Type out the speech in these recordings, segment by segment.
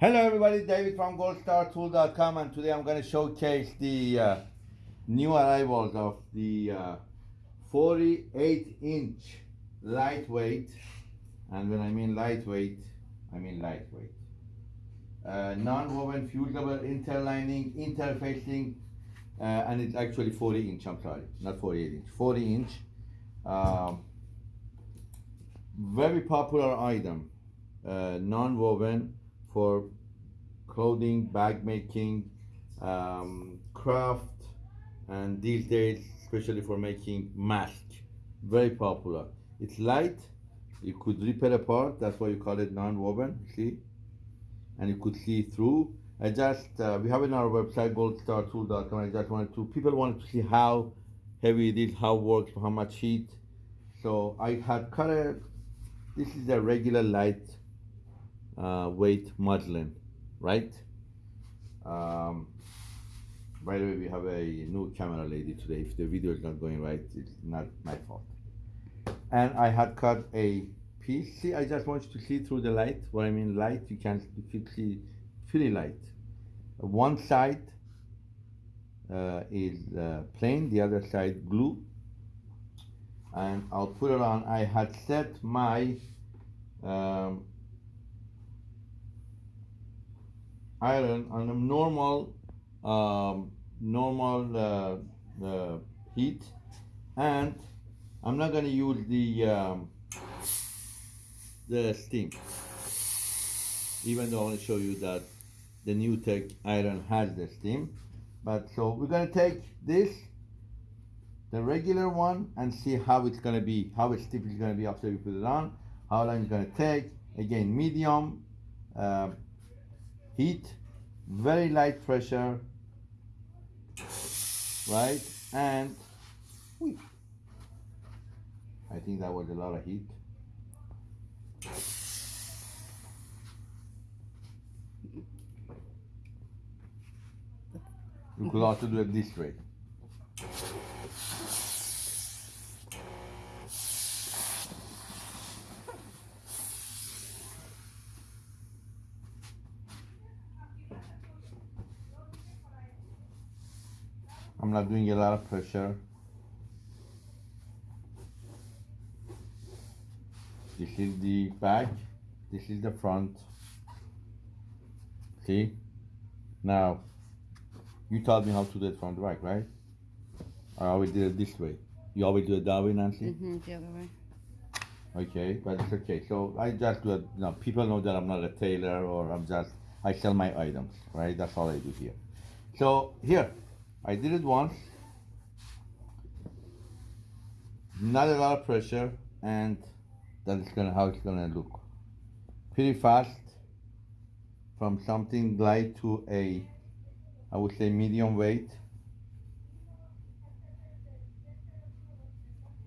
Hello everybody, David from goldstartool.com and today I'm going to showcase the uh, new arrivals of the uh, 48 inch lightweight and when I mean lightweight, I mean lightweight. Uh, non-woven fusible interlining, interfacing uh, and it's actually 40 inch, I'm sorry, not 48 inch, 40 inch. Um, very popular item, uh, non-woven for clothing, bag making, um, craft, and these days, especially for making mask, very popular. It's light, you could rip it apart, that's why you call it non-woven, see? And you could see through. I just, uh, we have it on our website, goldstartool.com, I just wanted to, people wanted to see how heavy it is, how it works, how much heat. So I had cut a, this is a regular light uh, weight muslin, right? Um, by the way, we have a new camera lady today. If the video is not going right, it's not my fault. And I had cut a piece. See, I just want you to see through the light. What I mean light, you can, you can see pretty light. One side uh, is uh, plain, the other side glue. And I'll put it on. I had set my um, iron on a normal um, normal uh, uh, heat. And I'm not going to use the um, the steam even though I want to show you that the new tech iron has the steam. But so we're going to take this the regular one and see how it's going to be how stiff it's going to be after we put it on how long it's going to take. Again medium uh, heat, very light pressure, right? And I think that was a lot of heat. You could also do it this way. I'm not doing a lot of pressure. This is the back, this is the front. See? Now, you taught me how to do it from the back, right? I always did it this way. You always do it that way, Nancy? Mm-hmm, the other way. Okay, but it's okay. So I just do it, you know, people know that I'm not a tailor or I'm just, I sell my items, right? That's all I do here. So here, I did it once, not a lot of pressure, and that's gonna how it's gonna look. Pretty fast, from something light to a, I would say medium weight.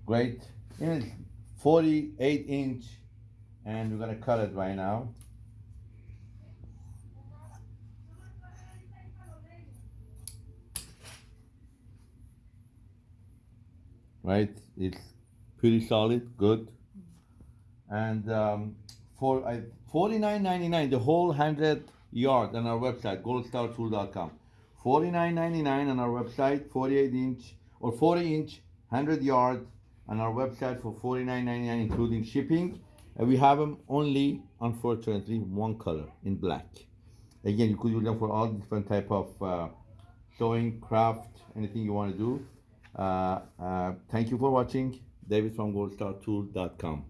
Great, it's 48 inch, and we're gonna cut it right now. Right? It's pretty solid, good. And um, for I, 49.99, the whole 100 yard on our website, goldstartool.com. 49.99 on our website, 48 inch or 40 inch, 100 yard on our website for 49.99 including shipping. And we have them only, unfortunately, one color in black. Again, you could use them for all different type of uh, sewing, craft, anything you want to do. Uh, uh, thank you for watching. David from goldstartool.com.